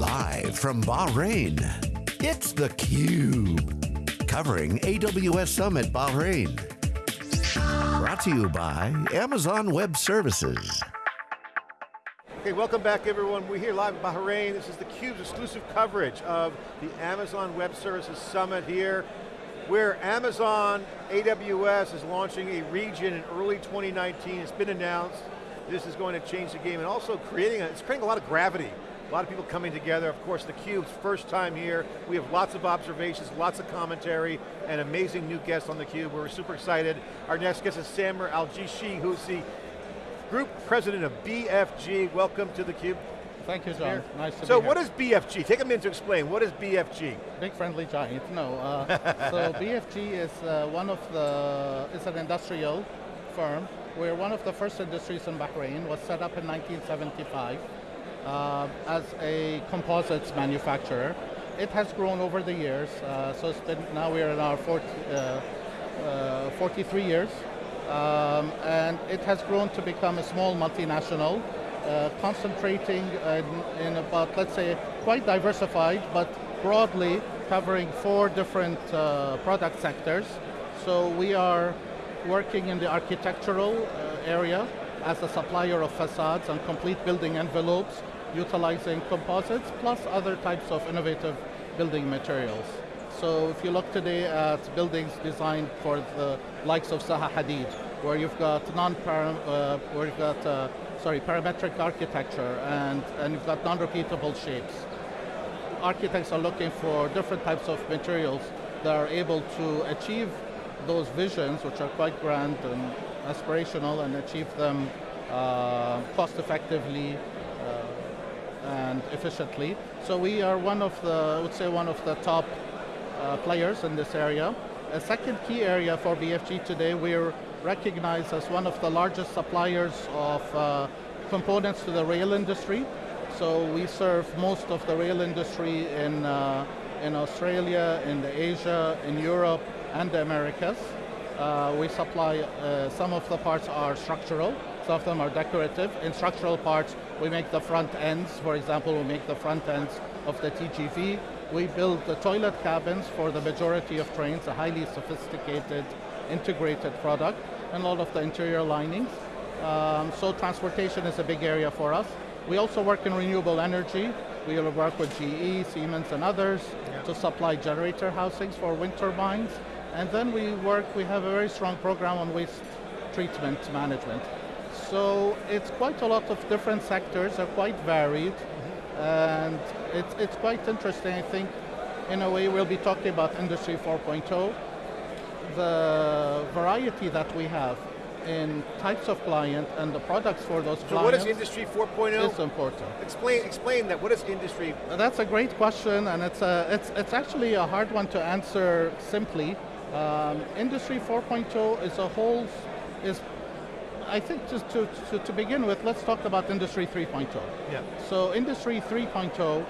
Live from Bahrain, it's theCUBE. Covering AWS Summit Bahrain. Brought to you by Amazon Web Services. Okay, welcome back everyone. We're here live in Bahrain. This is theCUBE's exclusive coverage of the Amazon Web Services Summit here, where Amazon AWS is launching a region in early 2019. It's been announced. This is going to change the game and also creating, a, it's creating a lot of gravity. A lot of people coming together. Of course, theCUBE's first time here. We have lots of observations, lots of commentary, and amazing new guests on theCUBE. We're super excited. Our next guest is Samer Al-Jishi, who's the Group President of BFG. Welcome to theCUBE. Thank you, John. Nice to so what is BFG? Take a minute to explain. What is BFG? Big Friendly Giant, no. Uh, so BFG is uh, one of the, it's an industrial firm. We're one of the first industries in Bahrain, was set up in 1975 uh, as a composites manufacturer. It has grown over the years, uh, so now we're in our 40, uh, uh, 43 years. Um, and it has grown to become a small multinational, uh, concentrating in, in, about, let's say, quite diversified, but broadly covering four different uh, product sectors. So we are working in the architectural area as a supplier of facades and complete building envelopes, utilizing composites, plus other types of innovative building materials. So if you look today at buildings designed for the likes of Zaha Hadid, where you've got non uh, where you've got uh, sorry parametric architecture and and you've got non-repeatable shapes. Architects are looking for different types of materials that are able to achieve those visions, which are quite grand and aspirational, and achieve them uh, cost effectively and efficiently. So we are one of the, I would say, one of the top uh, players in this area. A second key area for BFG today, we're recognized as one of the largest suppliers of uh, components to the rail industry. So we serve most of the rail industry in, uh, in Australia, in Asia, in Europe, and the Americas. Uh, we supply, uh, some of the parts are structural, of them are decorative. In structural parts, we make the front ends. For example, we make the front ends of the TGV. We build the toilet cabins for the majority of trains, a highly sophisticated integrated product, and all of the interior linings. Um, so transportation is a big area for us. We also work in renewable energy. We work with GE, Siemens, and others yeah. to supply generator housings for wind turbines. And then we work, we have a very strong program on waste treatment management. So it's quite a lot of different sectors, are quite varied, and it's, it's quite interesting, I think, in a way we'll be talking about Industry 4.0, the variety that we have in types of client and the products for those so clients. what is Industry 4.0? It's important. Explain, explain that, what is Industry? That's a great question and it's, a, it's, it's actually a hard one to answer simply. Um, Industry 4.0 is a whole, is I think just to, to, to, begin with, let's talk about Industry 3.0. Yeah. So Industry 3.0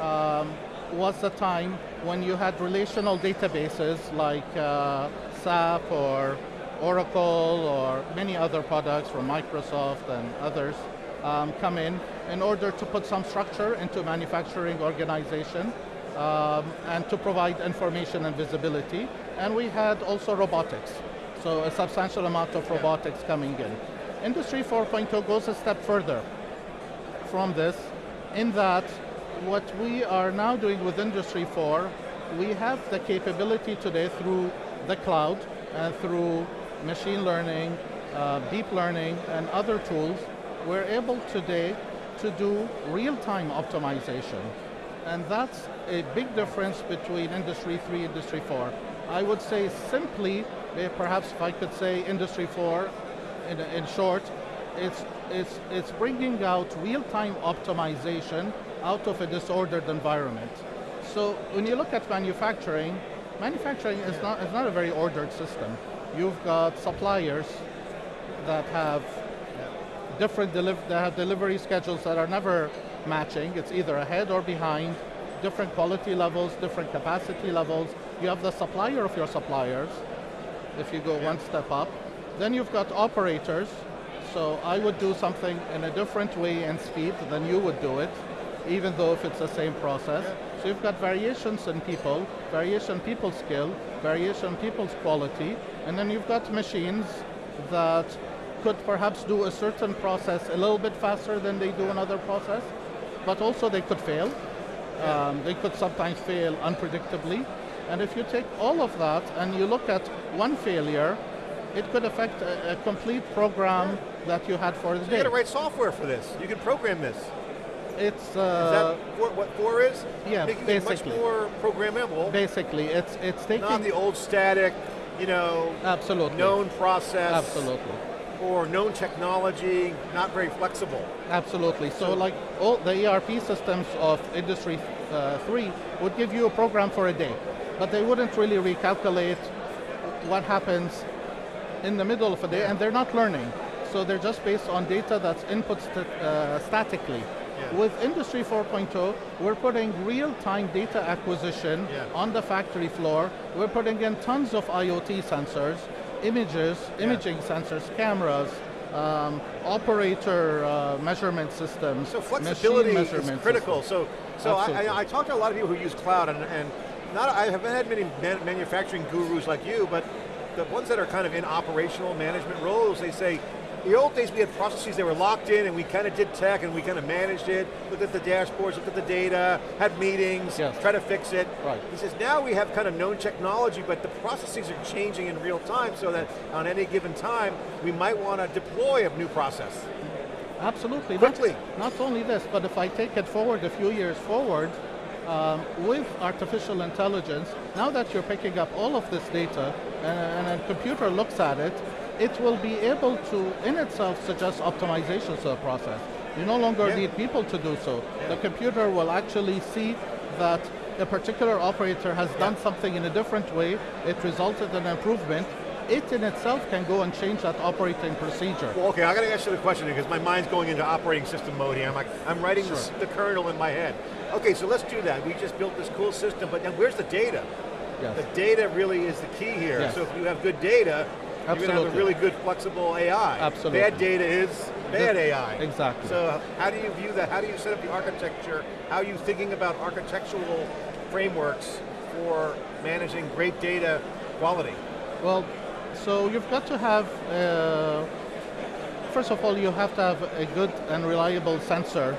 um, was the time when you had relational databases like uh, SAP or Oracle or many other products from Microsoft and others um, come in in order to put some structure into manufacturing organization um, and to provide information and visibility. And we had also robotics. So a substantial amount of robotics coming in. Industry 4.0 goes a step further from this in that what we are now doing with Industry 4, we have the capability today through the cloud and through machine learning, uh, deep learning, and other tools, we're able today to do real-time optimization. And that's a big difference between Industry 3 and Industry 4. I would say simply, perhaps if I could say Industry 4 in, in short, it's, it's, it's bringing out real-time optimization out of a disordered environment. So when you look at manufacturing, manufacturing is not, is not a very ordered system. You've got suppliers that have different deliv that have delivery schedules that are never matching. It's either ahead or behind, different quality levels, different capacity levels. You have the supplier of your suppliers, if you go yeah. one step up. Then you've got operators, so I would do something in a different way and speed than you would do it. even though if it's the same process. So you've got variations in people, variation in people's skill, variation people's quality, and then you've got machines that could perhaps do a certain process a little bit faster than they do another process, but also they could fail. Um, they could sometimes fail unpredictably. And if you take all of that and you look at one failure, it could affect a, a complete program that you had for the So day. you got to write software for this. You can program this. It's Is uh, that four, what four is? yeah, Making it much basically. more programmable, basically it's it's taking not the old static, you know, absolutely known process. absolutely Or known technology, not very flexible. absolutely. So, So- like all the ERP systems of Industry uh, Three would give you a program for a day, but they wouldn't really recalculate what happens in the middle of a day, and they're not learning. So they're just based on data that's input st- uh, statically. Yeah. With Industry 4.0, we're putting real-time data acquisition Yeah. on the factory floor. We're putting in tons of IoT sensors, images, imaging sensors, cameras, um, operator uh, measurement systems, So flexibility is critical. systems. So, so I. I, I talk to a lot of people who use cloud, and, and not I haven't had many man, manufacturing gurus like you, but the ones that are kind of in operational management roles, they say, the old days we had processes that were locked in, and we kind of did tech, and we kind of managed it, looked at the dashboards, looked at the data, had meetings, Yes. try to fix it. Right. He says now we have kind of known technology, but the processes are changing in real time, so that on any given time we might want to deploy a new process. Absolutely. Quickly. Not, not only this, but if I take it forward a few years forward, um, with artificial intelligence, now that you're picking up all of this data and, and a computer looks at it, it will be able to, in itself, suggest optimizations to the process. You no longer Yeah. need people to do so. The computer will actually see that a particular operator has done something in a different way, it resulted in an improvement, it in itself can go and change that operating procedure. Well, okay, I got to ask you the question because my mind's going into operating system mode here. I'm like, I'm writing Sure. the kernel in my head. Okay, so let's do that. We just built this cool system, but now where's the data? Yes. The data really is the key here. Yes. So if you have good data, you're going to have a really good flexible AI. Absolutely. Bad data is bad AI. exactly. So how do you view that? How do you set up the architecture? How are you thinking about architectural frameworks for managing great data quality? Well, so you've got to have, uh, first of all, you have to have a good and reliable sensor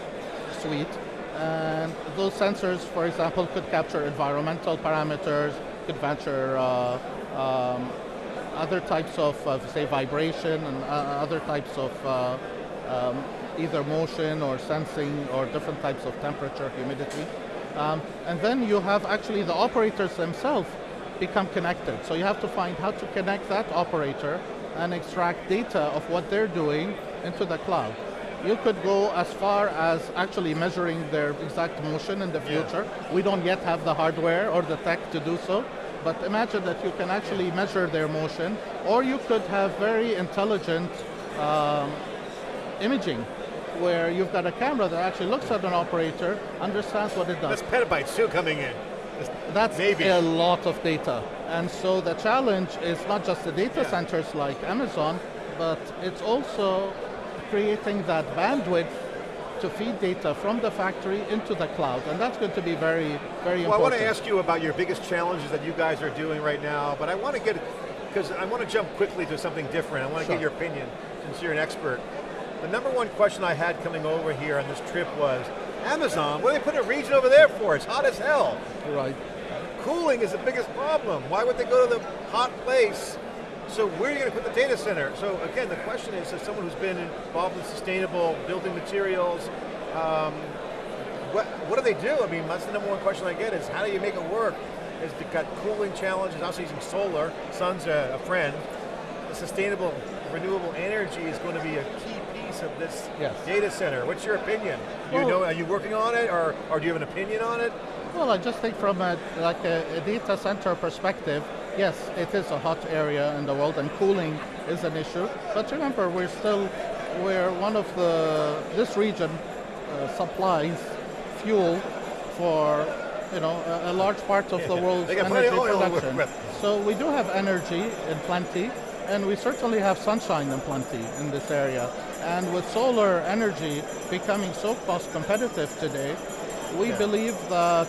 suite. And those sensors, for example, could capture environmental parameters, could capture uh, um, other types of, say, vibration and uh, other types of uh, um, either motion or sensing or different types of temperature, humidity. Um, and then you have actually the operators themselves become connected. So you have to find how to connect that operator and extract data of what they're doing into the cloud. You could go as far as actually measuring their exact motion in the Yeah. future. We don't yet have the hardware or the tech to do so, but imagine that you can actually measure their motion, or you could have very intelligent um, imaging, where you've got a camera that actually looks at an operator, understands what it does. That's petabytes too coming in. That's Maybe. a lot of data. And so the challenge is not just the data Yeah. centers like Amazon, but it's also creating that bandwidth to feed data from the factory into the cloud. And that's going to be very, very important. Well, I want to ask you about your biggest challenges that you guys are doing right now, but I want to get, because I want to jump quickly to something different. I want to Sure. get your opinion, since you're an expert. The number one question I had coming over here on this trip was, Amazon, what do they put a region over there for? It's hot as hell. Right. Cooling is the biggest problem. Why would they go to the hot place? So where are you going to put the data center? So again, the question is, as someone who's been involved in sustainable building materials, um, what, what do they do? I mean, that's the number one question I get is how do you make it work? Is they've got cooling challenges, also using solar, sun's a, a friend. The sustainable, renewable energy is going to be a key piece of this Yes. data center. What's your opinion? You Well- know, are you working on it or, or do you have an opinion on it? Well, I just think from a, like a, a data center perspective, yes, it is a hot area in the world and cooling is an issue. But remember, we're still, we're one of the, this region uh, supplies fuel for, you know, a, a large part of the Yeah, world's energy of oil to work production. So we do have energy in plenty, and we certainly have sunshine in plenty in this area. And with solar energy becoming so cost competitive today, We Yeah. believe that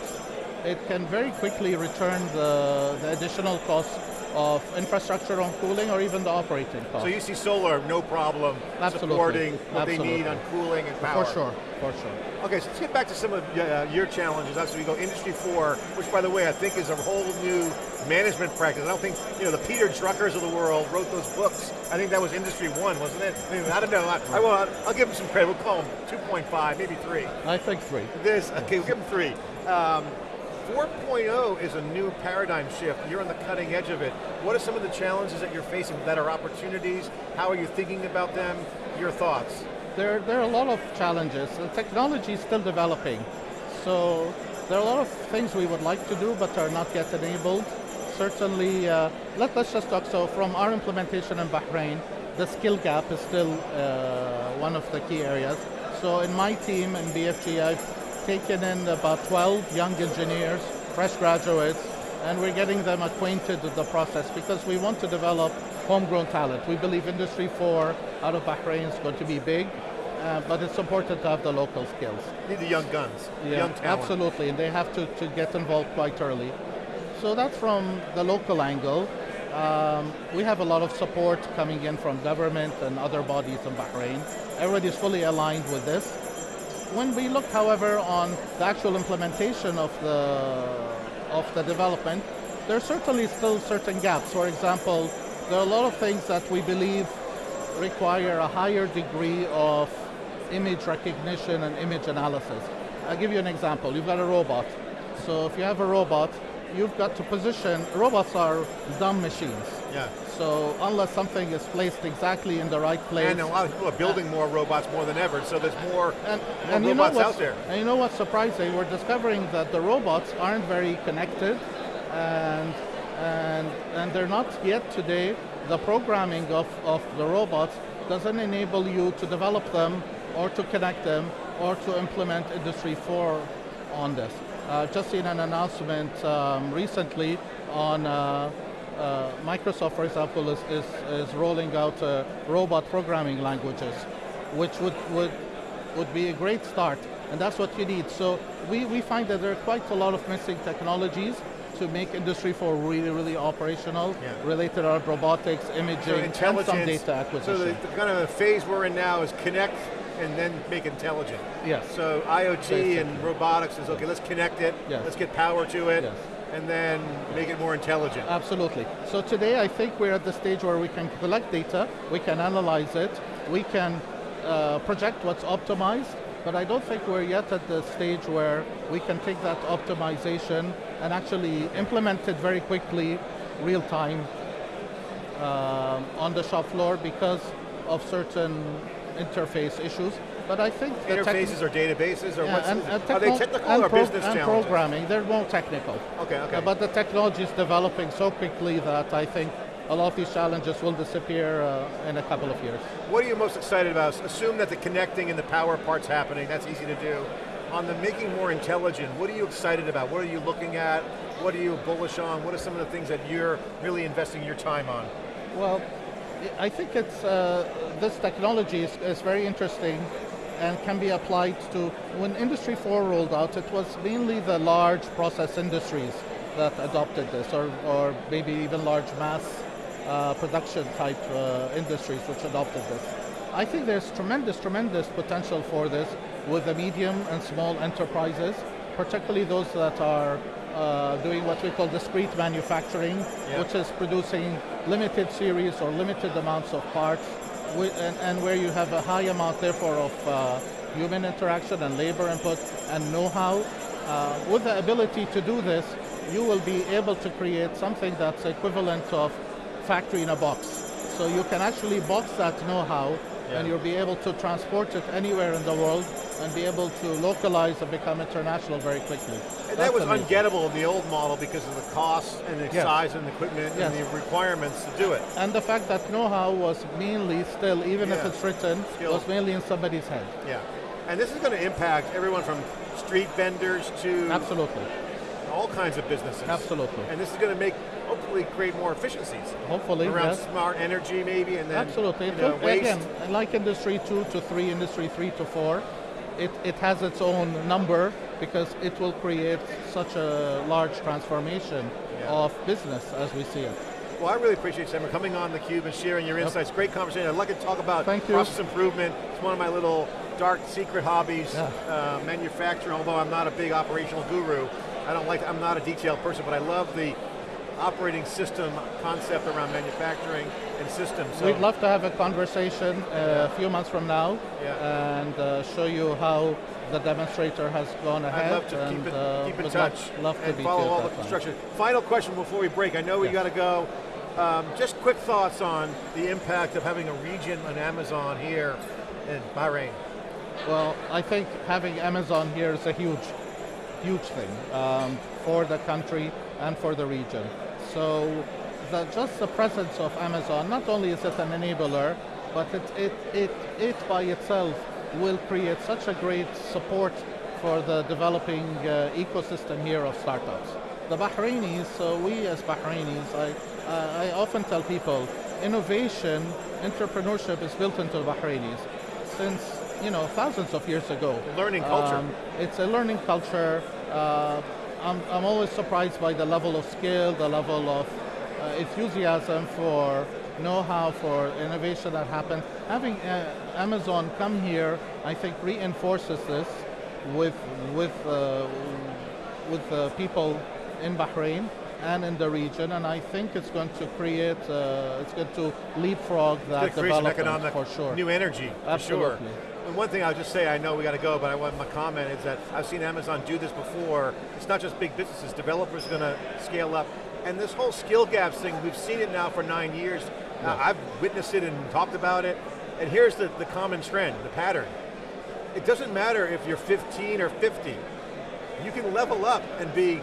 it can very quickly return the, the additional cost of infrastructure on cooling or even the operating cost. So you see solar, no problem Absolutely. supporting what they need on cooling and power. for sure, for sure. Okay, so let's get back to some of uh, your challenges. As we go Industry 4, which by the way, I think is a whole new management practice. I don't think, you know, the Peter Druckers of the world wrote those books. I think that was Industry 1, wasn't it? I, mean, I don't know. I, I will, I'll give them some credit. We'll call them 2.5, maybe 3. I think three. This, okay, we'll give them 3. Um, 4.0 is a new paradigm shift. You're on the cutting edge of it. What are some of the challenges that you're facing that are opportunities? How are you thinking about them? Your thoughts? There, there are a lot of challenges. The technology is still developing. So there are a lot of things we would like to do but are not yet enabled. Certainly, uh, let, us just talk, so from our implementation in Bahrain, the skill gap is still uh, one of the key areas. So in my team in BFG, I've taken in about 12 young engineers, fresh graduates, and we're getting them acquainted with the process because we want to develop homegrown talent. We believe Industry 4 out of Bahrain is going to be big, uh, but it's important to have the local skills. Need the young guns, young talent. absolutely, and they have to, to get involved quite early. So that's from the local angle. Um, we have a lot of support coming in from government and other bodies in Bahrain. Everybody is fully aligned with this. When we look, however, on the actual implementation of the of the development, there are certainly still certain gaps. For example, there are a lot of things that we believe require a higher degree of image recognition and image analysis. I'll give you an example. You've got a robot. So if you have a robot, you've got to position, robots are dumb machines. Yeah. So unless something is placed exactly in the right place. And a lot of people are building more robots more than ever, so there's more, and, more and you know robots out there. And you know what's surprising? We're discovering that the robots aren't very connected, and and and they're not yet today. The programming of, of the robots doesn't enable you to develop them or to connect them or to implement Industry 4 on this. I've just seen an announcement um, recently on uh, uh, Microsoft, for example, is, is, is rolling out uh, robot programming languages, which would, would, would be a great start, and that's what you need. So we, we find that there are quite a lot of missing technologies to make Industry 4 really, really operational, Yeah. related to robotics, imaging, So and some data acquisition. So the, the kind of phase we're in now is connect and then make intelligent. yes. So IoT Basically. and robotics is okay. Let's connect it. Yes. Let's get power to it, Yes. and then make it more intelligent. Absolutely. So today I think we're at the stage where we can collect data, we can analyze it, we can uh, project what's optimized, but I don't think we're yet at the stage where we can take that optimization and actually implement it very quickly, real time, um, on the shop floor because of certain interface issues. But I think the Interfaces or databases or yeah, what's and, and are they technical or business and challenges? programming, they're more technical. Okay, okay. Uh, but the technology is developing so quickly that I think a lot of these challenges will disappear uh, in a couple of years. What are you most excited about? Assume that the connecting and the power part's happening, that's easy to do. On the making more intelligent, what are you excited about? What are you looking at? What are you bullish on? What are some of the things that you're really investing your time on? Well, I think it's uh, this technology is, is very interesting and can be applied to, when Industry 4 rolled out, it was mainly the large process industries that adopted this, or, or maybe even large mass uh, production type uh, industries which adopted this. I think there's tremendous, tremendous potential for this with the medium and small enterprises, particularly those that are uh, doing what we call discrete manufacturing, Yeah. which is producing limited series or limited amounts of parts, and, and where you have a high amount, therefore, of uh, human interaction and labor input and know-how. Uh, with the ability to do this, you will be able to create something that's equivalent of factory in a box. So you can actually box that know-how Yeah. and you'll be able to transport it anywhere in the world and be able to localize and become international very quickly. And that was amazing. ungettable in the old model because of the costs and the Yes. size and the equipment Yes. and the requirements to do it. And the fact that know-how was mainly still, even if it's written, Skill. was mainly in somebody's head. Yeah. And this is going to impact everyone from street vendors to Absolutely, all kinds of businesses. absolutely. And this is going to make, hopefully, create more efficiencies Hopefully, around yes. smart energy, maybe, and then Absolutely. you know, waste. Again, like industry two to three, industry three to four, it, it has its own number because it will create such a large transformation Yeah. of business as we see it. Well, I really appreciate you, Sam, coming on theCUBE and sharing your Yep. insights. Great conversation. I'd like to talk about Thank you. process improvement. It's one of my little dark secret hobbies. Yeah. Uh, manufacturing, although I'm not a big operational guru, I don't like, I'm not a detailed person, but I love the operating system concept around manufacturing and systems. So We'd love to have a conversation uh, a few months from now Yeah. and uh, show you how the demonstrator has gone ahead. I'd love to and, keep, it, uh, keep in touch Love, love to and be follow all the that time. construction. Final question before we break. I know we Yes. got to go. Um, just quick thoughts on the impact of having a region on Amazon here in Bahrain. Well, I think having Amazon here is a huge, huge thing um, for the country and for the region. So the, just the presence of Amazon, not only is it an enabler, but it, it, it, it by itself will create such a great support for the developing uh, ecosystem here of startups. The Bahrainis, so we as Bahrainis, I, uh, I often tell people, innovation, entrepreneurship is built into the Bahrainis since you know thousands of years ago. Learning culture. Um, it's a learning culture. Uh, I'm, I'm always surprised by the level of skill, the level of uh, enthusiasm for know-how, for innovation that happens. Having uh, Amazon come here, I think reinforces this with with uh, with uh, people in Bahrain and in the region, and I think it's going to create, uh, it's going to leapfrog that gonna create some development economic for sure. new energy, for sure. And one thing I'll just say, I know we got to go, but I want my comment is that I've seen Amazon do this before. It's not just big businesses, developers are going to scale up. And this whole skill gaps thing, we've seen it now for nine years. Uh, I've witnessed it and talked about it. And here's the, the common trend, the pattern. It doesn't matter if you're 15 or 50. You can level up and be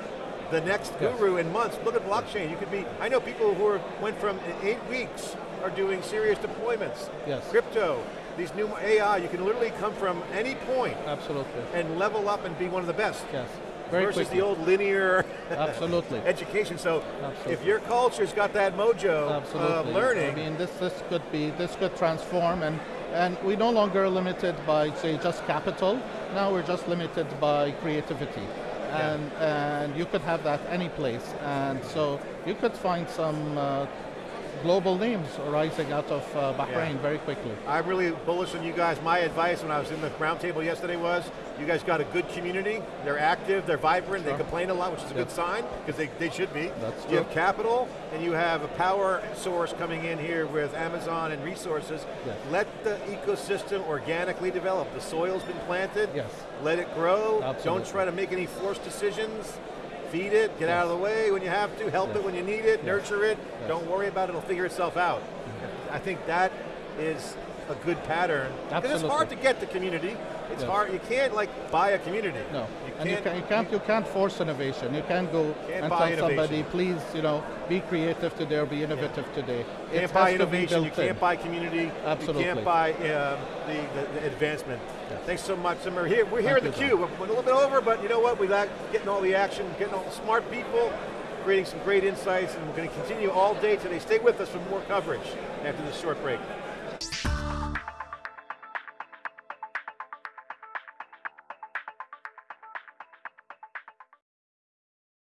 the next Yes. guru in months. Look at blockchain. You could be, I know people who are, went from eight weeks are doing serious deployments. Yes. Crypto, these new AI, you can literally come from any point Absolutely. and level up and be one of the best. Yes. Very versus quickly. the old linear Absolutely. education. So Absolutely. if your culture's got that mojo of learning, I mean, this this could be this could transform, and and we no longer limited by say just capital. Now we're just limited by creativity, and and you could have that any place, and so you could find some. Uh, Global names arising out of uh, Bahrain Yeah. very quickly. I'm really bullish on you guys. My advice when I was in the roundtable yesterday was, you guys got a good community, they're active, they're vibrant, Sure. they complain a lot, which is a good sign, because they, they should be. That's you true. have capital, and you have a power source coming in here with Amazon and resources. Yes. Let the ecosystem organically develop. The soil's been planted, Yes. let it grow. Absolutely. Don't try to make any forced decisions. Feed it, get out of the way when you have to, help it when you need it, nurture it. Don't worry about it, it'll figure itself out. Mm-hmm. I think that is a good pattern. Because it's hard to get the community. It's Yes. hard, you can't like buy a community. No, You and you, can't, you can't you can't force innovation. You can't go Can't and buy tell somebody, please, you know, be creative today or be innovative today. you It can't buy to be innovation, you can't buy community, Absolutely. you can't buy um, the, the, the advancement. Yes. Thanks so much, Samir. Here, we're here Thank at you, theCUBE. We're a little bit over, but you know what? We like getting all the action, getting all the smart people, creating some great insights, and we're going to continue all day today. Stay with us for more coverage after this short break.